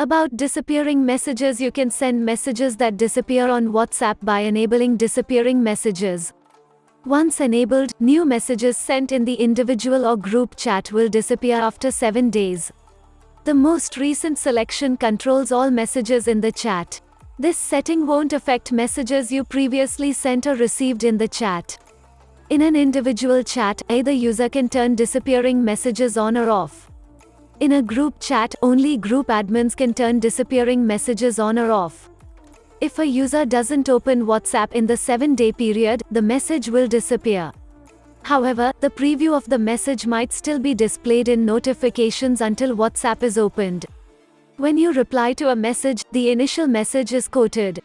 About disappearing messages You can send messages that disappear on WhatsApp by enabling disappearing messages. Once enabled, new messages sent in the individual or group chat will disappear after 7 days. The most recent selection controls all messages in the chat. This setting won't affect messages you previously sent or received in the chat. In an individual chat, either user can turn disappearing messages on or off. In a group chat, only group admins can turn disappearing messages on or off. If a user doesn't open WhatsApp in the 7-day period, the message will disappear. However, the preview of the message might still be displayed in notifications until WhatsApp is opened. When you reply to a message, the initial message is quoted.